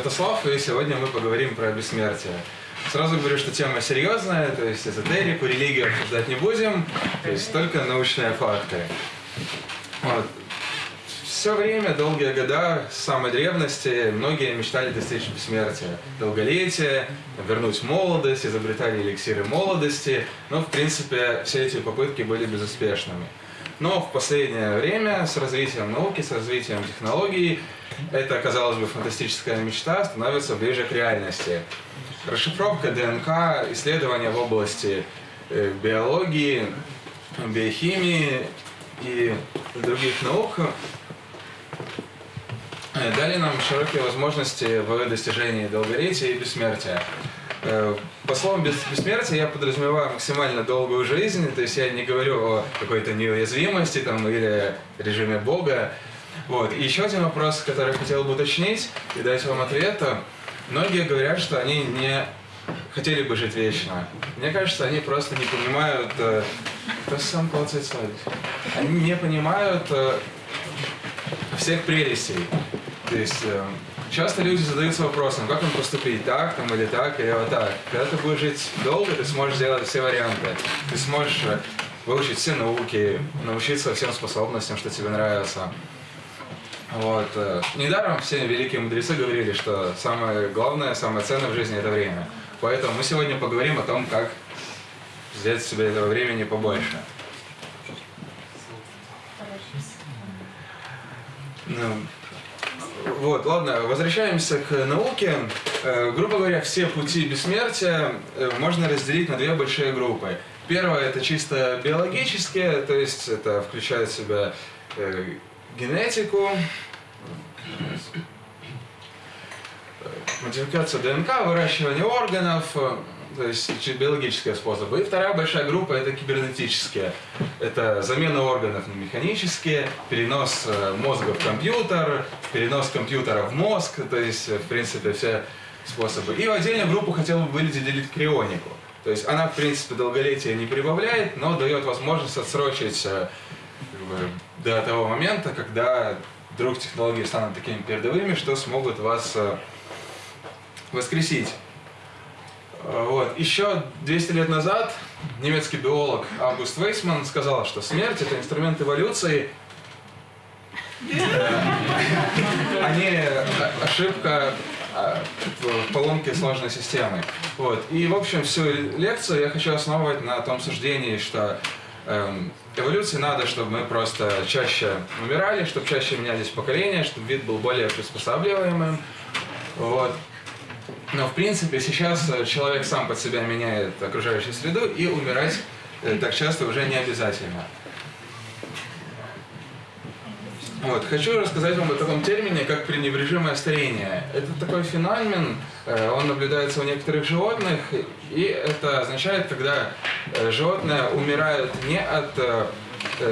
Святослав, и сегодня мы поговорим про бессмертие. Сразу говорю, что тема серьезная, то есть эзотерику, религию обсуждать не будем, то есть только научные факты. Вот. Все время, долгие года, с самой древности, многие мечтали достичь бессмертия, долголетия, вернуть молодость, изобретали эликсиры молодости, но, в принципе, все эти попытки были безуспешными. Но в последнее время с развитием науки, с развитием технологий, эта, казалось бы, фантастическая мечта становится ближе к реальности. Расшифровка ДНК, исследования в области э, биологии, биохимии и других наук э, дали нам широкие возможности в достижении долголетия и бессмертия. Э, по словам бессмертия я подразумеваю максимально долгую жизнь, то есть я не говорю о какой-то неуязвимости там, или режиме Бога. Вот. И еще один вопрос, который хотел бы уточнить и дать вам ответ. Многие говорят, что они не хотели бы жить вечно. Мне кажется, они просто не понимают... Э, кто сам получается Они не понимают э, всех прелестей. То есть Часто люди задаются вопросом, как им поступить, так там или так, или вот так. Когда ты будешь жить долго, ты сможешь сделать все варианты. Ты сможешь э, выучить все науки, научиться всем способностям, что тебе нравится. Вот. Э, недаром все великие мудрецы говорили, что самое главное, самое ценное в жизни – это время. Поэтому мы сегодня поговорим о том, как взять себе этого времени побольше. Ну, вот, ладно, возвращаемся к науке. Э, грубо говоря, все пути бессмертия э, можно разделить на две большие группы. Первое это чисто биологические, то есть это включает в себя э, генетику, модификацию ДНК, выращивание органов, то есть биологические способы. И вторая большая группа – это кибернетические. Это замена органов на механические, перенос э, мозга в компьютер, перенос компьютера в мозг, то есть, в принципе, все способы. И в отдельную группу хотел бы выделить крионику. То есть она, в принципе, долголетие не прибавляет, но дает возможность отсрочить э, до того момента, когда вдруг технологии станут такими передовыми, что смогут вас э, воскресить. Вот. Еще 200 лет назад немецкий биолог Август Вейсман сказал, что смерть – это инструмент эволюции, а не ошибка а, в поломке сложной системы. Вот. И, в общем, всю лекцию я хочу основывать на том суждении, что эм, эволюции надо, чтобы мы просто чаще умирали, чтобы чаще менялись поколения, чтобы вид был более приспосабливаемым. Вот. Но в принципе сейчас э, человек сам под себя меняет окружающую среду и умирать э, так часто уже не обязательно. Вот. Хочу рассказать вам о таком термине, как пренебрежимое старение. Это такой феномен, э, он наблюдается у некоторых животных, и это означает, когда животное умирает не от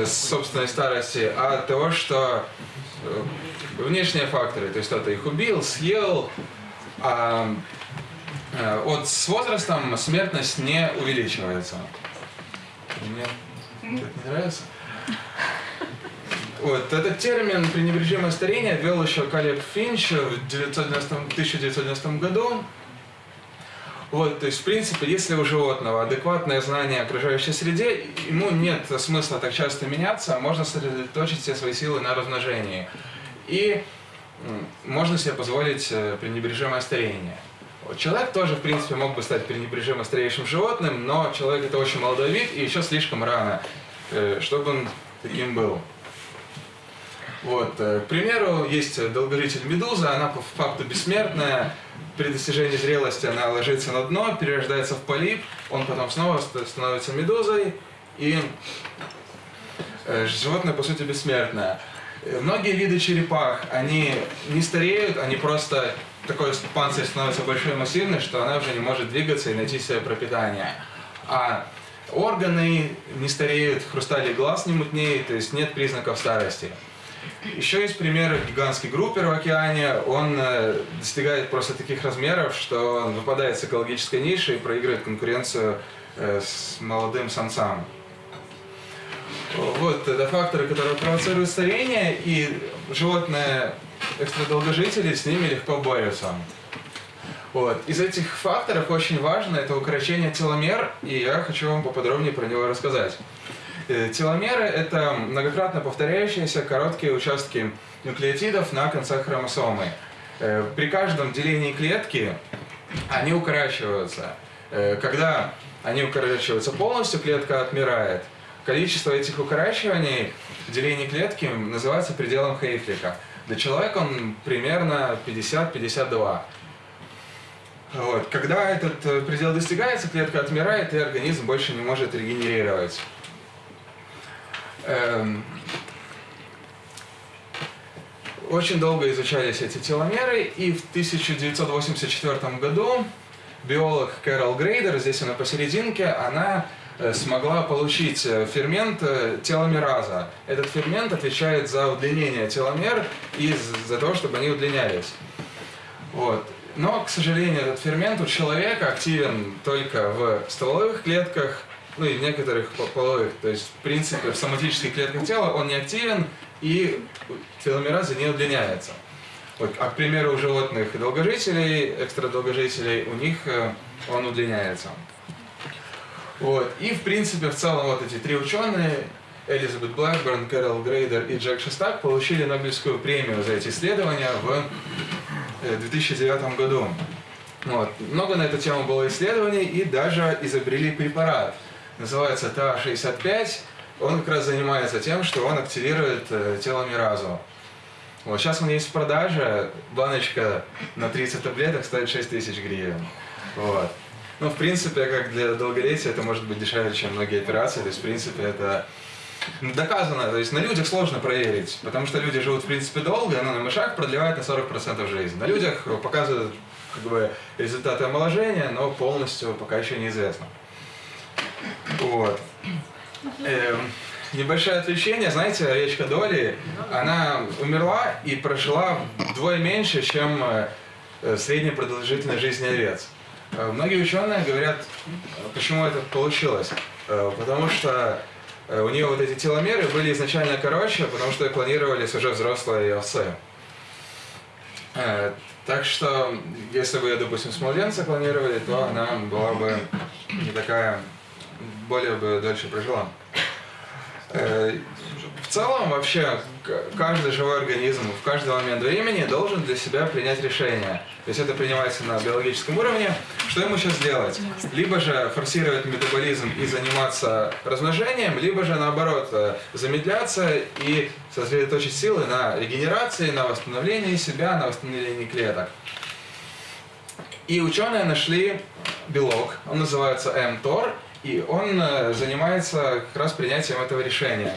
собственной старости, а от того, что внешние факторы, то есть кто-то их убил, съел, вот с возрастом смертность не увеличивается. Мне это не нравится. Вот, этот термин «пренебрежимое старение» ввел еще Калеб Финч в 1990, 1990 году. Вот, то есть, в принципе, если у животного адекватное знание окружающей среде, ему нет смысла так часто меняться, а можно сосредоточить все свои силы на размножении. И можно себе позволить э, пренебрежимое старение. Человек тоже, в принципе, мог бы стать пренебрежимо стареющим животным, но человек это очень молодой вид и еще слишком рано, э, чтобы он таким был. Вот. Э, к примеру, есть долгожитель Медуза, она по факту бессмертная, при достижении зрелости она ложится на дно, перерождается в полип, он потом снова становится медузой, и животное, по сути, бессмертное. Многие виды черепах, они не стареют, они просто такой панцирь становится большой и массивный, что она уже не может двигаться и найти себе пропитание. А органы не стареют, хрусталик глаз не мутнеет, то есть нет признаков старости. Еще есть пример гигантский группер в океане. Он э, достигает просто таких размеров, что он выпадает с экологической ниши и проигрывает конкуренцию э, с молодым самцам. Вот, это факторы, которые провоцируют старение, и животное экстрадолгожители с ними легко борются. Вот. Из этих факторов очень важно это укорочение теломер, и я хочу вам поподробнее про него рассказать. Э, теломеры – это многократно повторяющиеся короткие участки нуклеотидов на концах хромосомы. Э, при каждом делении клетки они укорачиваются. Э, когда они укорачиваются полностью, клетка отмирает. Количество этих укорачиваний деления клетки называется пределом Хейфлика. Для человека он примерно 50-52. Вот. Когда этот э, предел достигается, клетка отмирает, и организм больше не может регенерировать. Эм... Очень долго изучались эти теломеры, и в 1984 году биолог Кэрол Грейдер, здесь она посерединке, она смогла получить э, фермент теломераза. Этот фермент отвечает за удлинение теломер и за то, чтобы они удлинялись. Вот. Но, к сожалению, этот фермент у человека активен только в стволовых клетках, ну и в некоторых половых. То есть, в принципе, в соматических клетках тела он не активен, и теломераза не удлиняется. Вот, а, к примеру, у животных долгожителей, экстрадолгожителей, у них э, он удлиняется. Вот. И, в принципе, в целом вот эти три ученые, Элизабет Блэкберн, Кэрол Грейдер и Джек Шестак, получили Нобелевскую премию за эти исследования в 2009 э, году. Вот. Много на эту тему было исследований и даже изобрели препарат. Называется ТА-65. Он как раз занимается тем, что он активирует э, теломеразу. Вот. Сейчас он есть в продаже. Баночка на 30 таблеток стоит 6 тысяч гривен. Вот. Ну, в принципе, как для долголетия, это может быть дешевле, чем многие операции. То есть, в принципе, это доказано, то есть на людях сложно проверить, потому что люди живут в принципе долго, но на мышах продлевает на 40% жизнь. На людях показывают как бы, результаты омоложения, но полностью пока еще неизвестно. Вот. Эм, небольшое отвлечение, знаете, овечка Доли, она умерла и прожила вдвое меньше, чем э, средняя продолжительность жизни овец. Э, многие ученые говорят, почему это получилось. Э, потому что Э, у нее вот эти теломеры были изначально короче, потому что клонировались уже взрослые овцы. Так что, если бы, допустим, с младенца клонировали, то она была бы не такая, более бы дольше прожила. В целом, вообще, каждый живой организм в каждый момент времени должен для себя принять решение. То есть это принимается на биологическом уровне. Что ему сейчас делать? Либо же форсировать метаболизм и заниматься размножением, либо же наоборот э, замедляться и сосредоточить силы на регенерации, на восстановлении себя, на восстановлении клеток. И ученые нашли белок, он называется mTOR, и он э, занимается как раз принятием этого решения.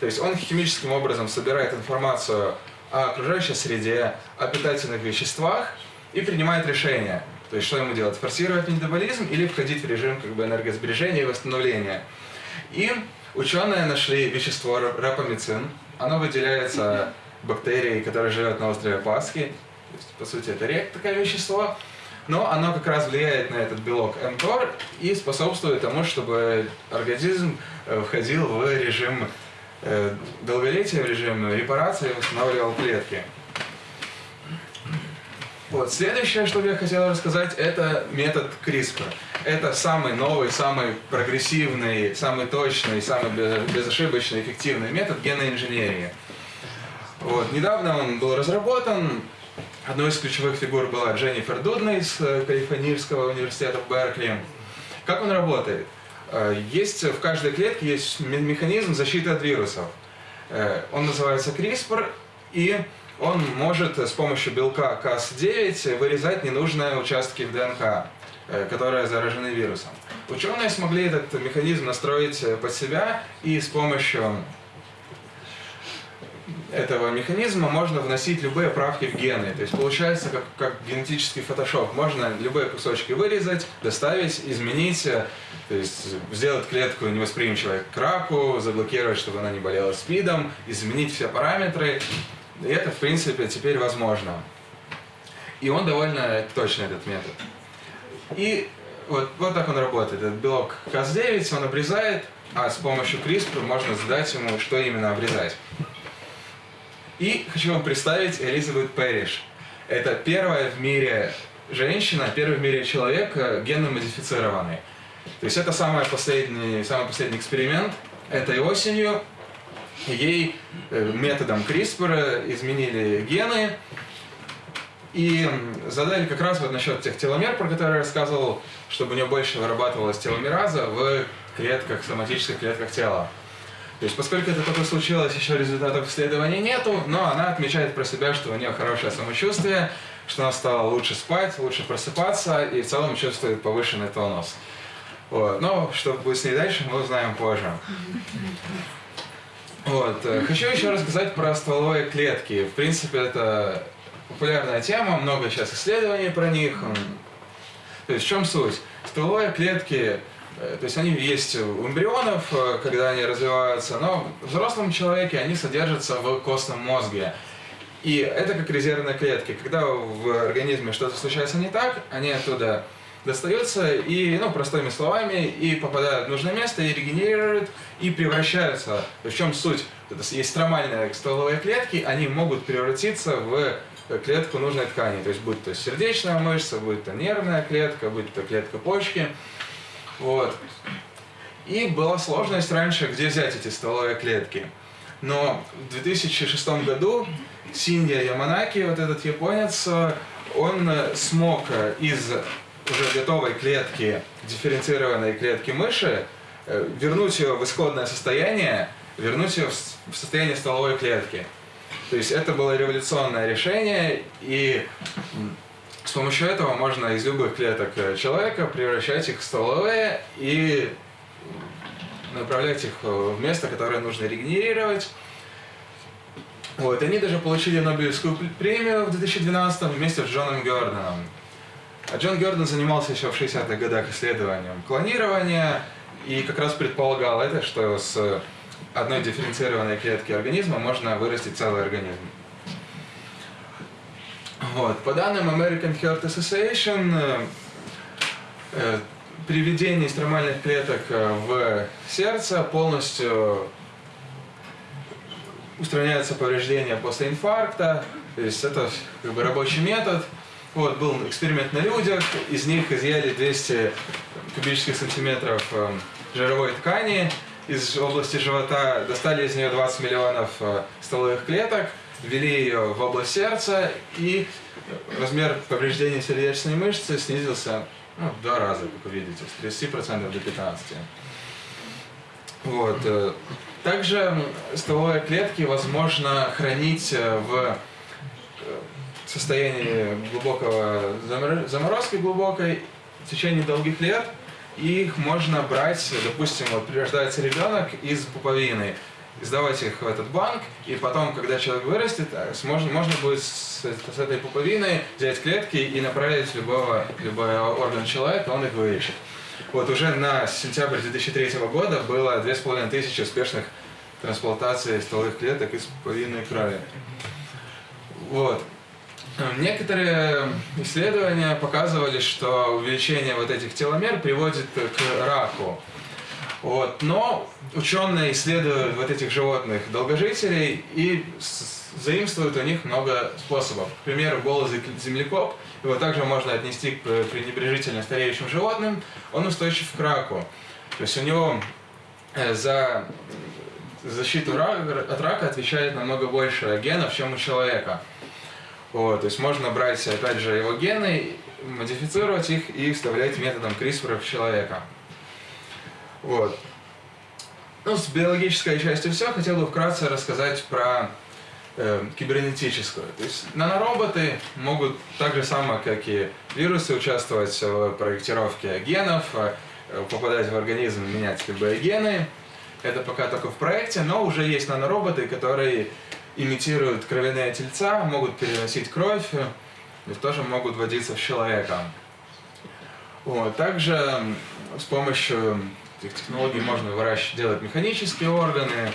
То есть он химическим образом собирает информацию о окружающей среде, о питательных веществах и принимает решение. То есть что ему делать? Форсировать метаболизм или входить в режим как бы, энергосбережения и восстановления. И ученые нашли вещество рапамицин. Оно выделяется бактерией, которая живет на острове Пасхи. То есть, по сути, это редкое вещество но оно как раз влияет на этот белок mTOR и способствует тому, чтобы организм э, входил в режим долголетия, в режим репарации, восстанавливал клетки. Вот. Следующее, что я хотел рассказать, это метод CRISPR. Это самый новый, самый прогрессивный, самый точный, самый безошибочный, эффективный метод генной инженерии. Вот. Недавно он был разработан, Одной из ключевых фигур была Дженнифер Дудна из э, Калифорнийского университета в Беркли. Как он работает? Э, есть в каждой клетке есть механизм защиты от вирусов. Э, он называется CRISPR, и он может с помощью белка Cas9 вырезать ненужные участки в ДНК, которые заражены вирусом. Ученые смогли этот механизм настроить под себя и с помощью этого механизма можно вносить любые правки в гены. То есть получается как, как генетический фотошоп. Можно любые кусочки вырезать, доставить, изменить, э, то есть сделать клетку невосприимчивой к раку, заблокировать, чтобы она не болела СПИДом, изменить все параметры. И это, в принципе, теперь возможно. И он довольно точный, этот метод. И вот, вот так он работает. Этот белок Cas9 он обрезает, а с помощью CRISPR можно задать ему, что именно обрезать. И хочу вам представить Элизабет Пэриш. Это первая в мире женщина, первый в мире человек э, генно модифицированный. То есть это самый последний, самый последний эксперимент. Этой осенью ей э, методом CRISPR изменили гены и задали как раз вот насчет тех теломер, про которые я рассказывал, чтобы у нее больше вырабатывалась теломераза в клетках, соматических клетках тела. То есть, поскольку это только случилось, еще результатов исследований нету, но она отмечает про себя, что у нее хорошее самочувствие, что она стала лучше спать, лучше просыпаться и в целом чувствует повышенный тонус. Вот. Но что будет с ней дальше, мы узнаем позже. Вот. Хочу еще рассказать про стволовые клетки. В принципе, это популярная тема, много сейчас исследований про них. То есть в чем суть? Стволовые клетки то есть они есть у эмбрионов, э, когда они развиваются, но в взрослом человеке они содержатся в костном мозге. И это как резервные клетки. Когда в организме что-то случается не так, они оттуда достаются и, ну, простыми словами, и попадают в нужное место, и регенерируют, и превращаются. В чем суть? Это есть стромальные стволовые клетки, они могут превратиться в клетку нужной ткани. То есть, будь то сердечная мышца, будь то нервная клетка, будь то клетка почки. Вот. И была сложность раньше, где взять эти стволовые клетки. Но в 2006 году Синья Яманаки, вот этот японец, он смог из уже готовой клетки, дифференцированной клетки мыши, э, вернуть ее в исходное состояние, вернуть ее в состояние стволовой клетки. То есть это было революционное решение, и с помощью этого можно из любых клеток э, человека превращать их в стволовые и направлять их э, в место, которое нужно регенерировать. Вот, они даже получили Нобелевскую премию в 2012 вместе с Джоном Гёрденом. А Джон Гёрден занимался еще в 60-х годах исследованием клонирования и как раз предполагал это, что с одной дифференцированной клетки организма можно вырастить целый организм. Вот. По данным American Heart Association, э, э, при введении стромальных клеток э, в сердце полностью устраняется повреждение после инфаркта, то есть это как бы рабочий метод. Вот, был эксперимент на людях, из них изъяли 200 кубических сантиметров жировой ткани, из области живота достали из нее 20 миллионов стволовых клеток, ввели ее в область сердца, и размер повреждения сердечной мышцы снизился ну, в два раза, как вы видите, с 30% до 15%. Вот. Э, также стволовые клетки возможно хранить э, в э, состоянии глубокого заморозки глубокой в течение долгих лет. И их можно брать, допустим, вот рождается ребенок из пуповины, сдавать их в этот банк, и потом, когда человек вырастет, э, можно, можно будет с, с этой пуповиной взять клетки и направить любого, любой орган человека, он их вылечит. Вот уже на сентябрь 2003 года было 2500 успешных трансплантаций стволовых клеток из пуповинной крови. Вот. Некоторые исследования показывали, что увеличение вот этих теломер приводит к раку. Вот. Но ученые исследуют вот этих животных долгожителей и заимствуют у них много способов. К примеру, голый землекоп, его также можно отнести к пренебрежительно стареющим животным, он устойчив к раку. То есть у него э, за защиту от рака отвечает намного больше генов, чем у человека. Вот, то есть можно брать, опять же, его гены, модифицировать их и вставлять методом CRISPR в человека. Вот. Ну, с биологической частью все. Хотел бы вкратце рассказать про э, кибернетическую. То есть нанороботы могут так же само, как и вирусы, участвовать в проектировке генов, э, попадать в организм, менять любые гены. Это пока только в проекте, но уже есть нанороботы, которые имитируют кровяные тельца, могут переносить кровь и тоже могут вводиться в человека. Вот. Также с помощью этих технологий можно выращивать, делать механические органы.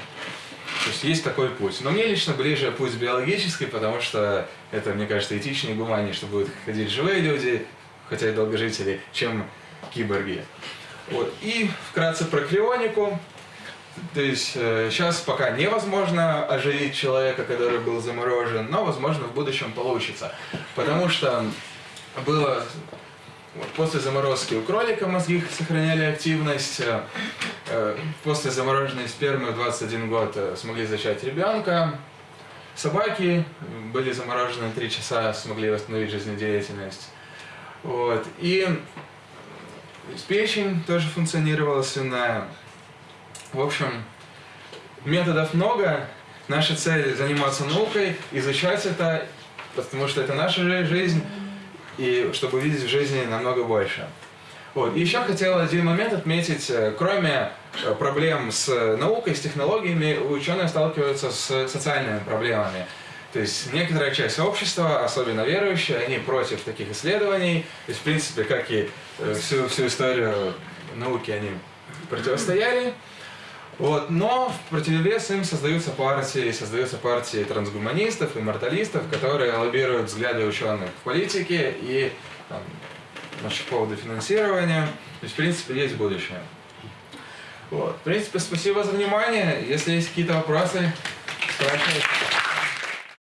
То есть есть такой путь. Но мне лично ближе путь биологический, потому что это, мне кажется, этичнее и гуманнее, что будут ходить живые люди, хотя и долгожители, чем киборги. Вот. И вкратце про крионику. То есть сейчас пока невозможно оживить человека, который был заморожен, но, возможно, в будущем получится. Потому что было вот, после заморозки у кролика мозги сохраняли активность, э, э, после замороженной спермы в 21 год э, смогли зачать ребенка, собаки были заморожены 3 часа, смогли восстановить жизнедеятельность. Вот. И печень тоже функционировала свиная. В общем, методов много. Наша цель заниматься наукой, изучать это, потому что это наша жизнь и чтобы увидеть в жизни намного больше. Вот. И еще хотел один момент отметить. Э, кроме э, проблем с наукой, с технологиями, ученые сталкиваются с социальными проблемами. То есть некоторая часть общества, особенно верующие, они против таких исследований. То есть, в принципе, как и э, всю, всю историю науки, они противостояли. Вот. Но в противовес им создаются партии, создаются партии трансгуманистов, имморталистов, которые лоббируют взгляды ученых в политике и там, насчет повода финансирования. То есть, в принципе, есть будущее. Вот. В принципе, спасибо за внимание. Если есть какие-то вопросы, спрашивайте.